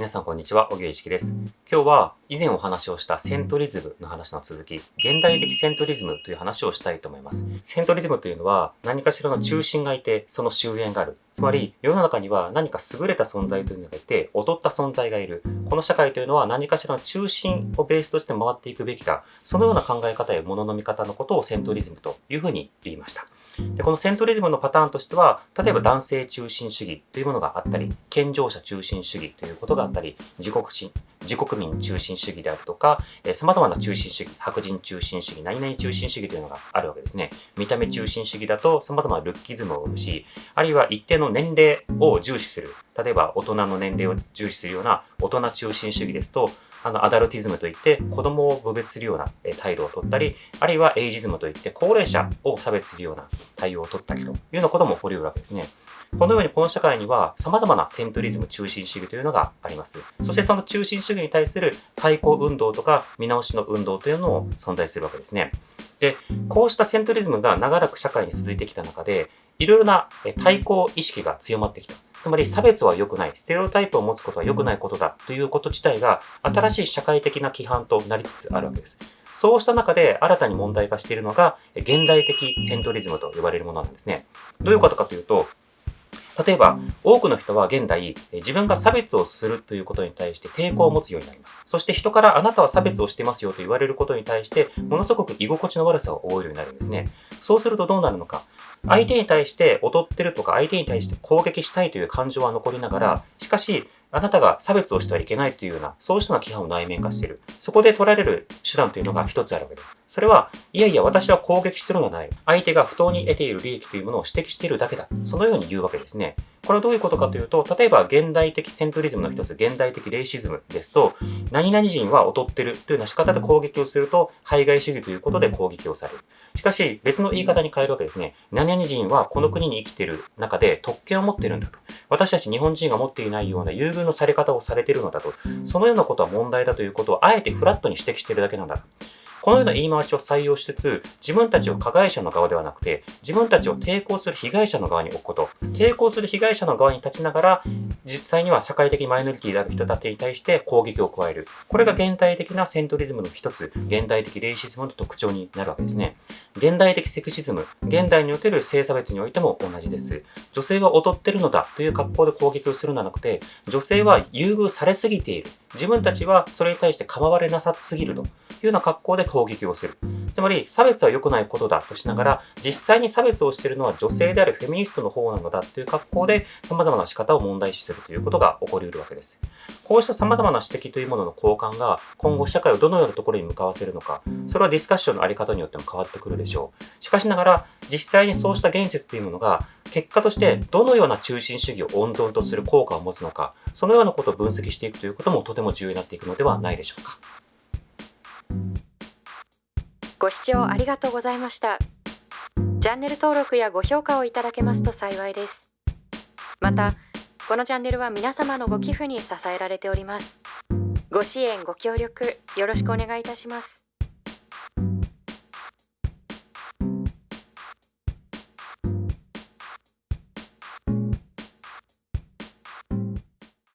皆さんこんにちは、小木一樹です。今日は以前お話をしたセントリズムの話の続き、現代的セントリズムという話をしたいと思います。セントリズムというのは何かしらの中心がいて、その終焉がある。つまり世の中には何か優れた存在というのがいて、劣った存在がいる。この社会というのは何かしらの中心をベースとして回っていくべきだ。そのような考え方や物の見方のことをセントリズムというふうに言いました。でこのセントリズムのパターンとしては、例えば男性中心主義というものがあったり、健常者中心主義ということがあったり、自国心、自国民中心主義であるとか、えー、様々な中心主義、白人中心主義、何々中心主義というのがあるわけですね。見た目中心主義だと様々なルッキズムを生むし、あるいは一定の年齢を重視する。例えば大人の年齢を重視するような大人中心主義ですと、あの、アダルティズムといって子供を侮蔑するような態度をとったり、あるいはエイジズムといって高齢者を差別するような対応をとったりというようなことも起こり得るわけですね。このようにこの社会には様々なセントリズム中心主義というのがあります。そしてその中心主義に対する対抗運動とか見直しの運動というのも存在するわけですね。で、こうしたセントリズムが長らく社会に続いてきた中で、いろいろな対抗意識が強まってきた。つまり差別は良くない、ステレオタイプを持つことは良くないことだということ自体が新しい社会的な規範となりつつあるわけです。そうした中で新たに問題化しているのが現代的セントリズムと呼ばれるものなんですね。どういうことかというと、例えば、多くの人は現代、自分が差別をするということに対して抵抗を持つようになります。そして人からあなたは差別をしてますよと言われることに対して、ものすごく居心地の悪さを覚えるようになるんですね。そうするとどうなるのか。相手に対して劣ってるとか、相手に対して攻撃したいという感情は残りながら、しかし、あなたが差別をしてはいけないというような、そうしたような規範を内面化している。そこで取られる手段というのが一つあるわけです。それは、いやいや、私は攻撃してるのない。相手が不当に得ている利益というものを指摘しているだけだ。そのように言うわけですね。これはどういうことかというと、例えば現代的セントリズムの一つ、現代的レイシズムですと、何々人は劣ってるというような仕方で攻撃をすると、排外主義ということで攻撃をされる。しかし、別の言い方に変えるわけですね。何々人はこの国に生きている中で特権を持っているんだと。私たち日本人が持っていないような優遇のされ方をされているのだと。そのようなことは問題だということをあえてフラットに指摘しているだけなんだ。このような言い回しを採用しつつ、自分たちを加害者の側ではなくて、自分たちを抵抗する被害者の側に置くこと。抵抗する被害者の側に立ちながら、実際には社会的マイノリティである人たちに対して攻撃を加える。これが現代的なセントリズムの一つ、現代的レイシズムの特徴になるわけですね。現代的セクシズム、現代における性差別においても同じです。女性は劣ってるのだという格好で攻撃をするのではなくて、女性は優遇されすぎている。自分たちはそれに対して構われなさすぎるというような格好で攻撃をする。つまり、差別は良くないことだとしながら、実際に差別をしているのは女性であるフェミニストの方なのだという格好で、様々な仕方を問題視するということが起こり得るわけです。こうした様々な指摘というものの交換が、今後社会をどのようなところに向かわせるのか、それはディスカッションのあり方によっても変わってくるでしょう。しかしながら、実際にそうした言説というものが、結果としてどのような中心主義を温存とする効果を持つのか、そのようなことを分析していくということもとても重要になっていくのではないでしょうか。ご視聴ありがとうございました。チャンネル登録やご評価をいただけますと幸いです。また、このチャンネルは皆様のご寄付に支えられております。ご支援、ご協力、よろしくお願いいたします。